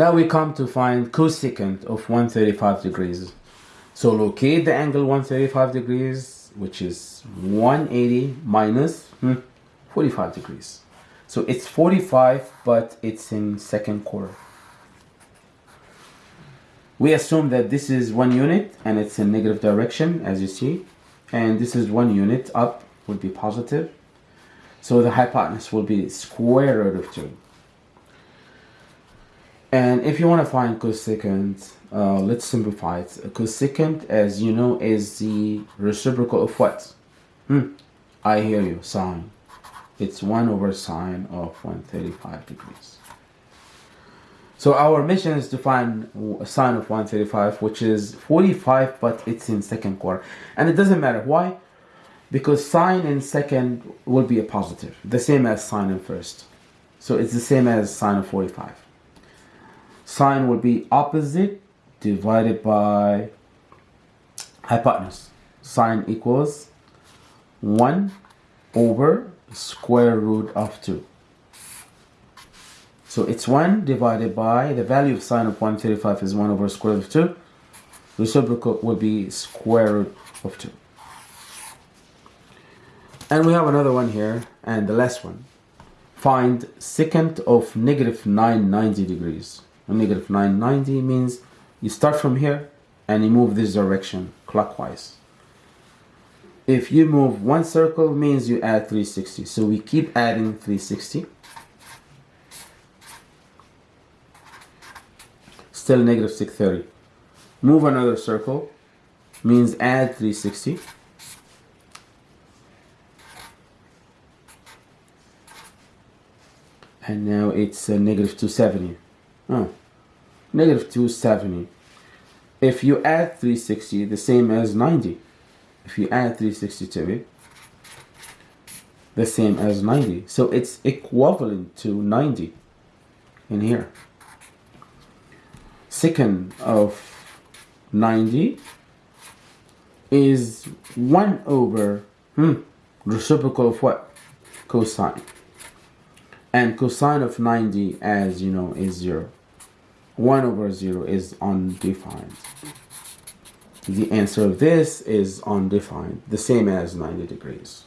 Now we come to find cosecant of 135 degrees. So locate the angle 135 degrees, which is 180 minus hmm, 45 degrees. So it's 45, but it's in second quarter. We assume that this is one unit and it's in negative direction, as you see. And this is one unit up would be positive. So the hypotenuse will be square root of 2. And if you want to find cosecant, uh, let's simplify it. Cosecant, as you know, is the reciprocal of what? Hmm. I hear you, sine. It's 1 over sine of 135 degrees. So our mission is to find sine of 135, which is 45, but it's in second quarter. And it doesn't matter. Why? Because sine in second will be a positive, the same as sine in first. So it's the same as sine of 45 sine would be opposite divided by hypotenuse. Sine equals 1 over square root of 2. So it's 1 divided by the value of sine of 135 is 1 over square root of 2. Reciprocal will be square root of 2. And we have another one here and the last one. Find secant of negative 990 degrees negative 990 means you start from here and you move this direction clockwise. If you move one circle means you add 360. So we keep adding 360. Still negative 630. Move another circle means add 360. And now it's negative 270. Oh negative 270. If you add 360, the same as 90. If you add 360 to it, the same as 90. So it's equivalent to 90 in here. Secant of 90 is 1 over hmm, reciprocal of what? Cosine. And cosine of 90, as you know, is 0. 1 over 0 is undefined. The answer of this is undefined, the same as 90 degrees.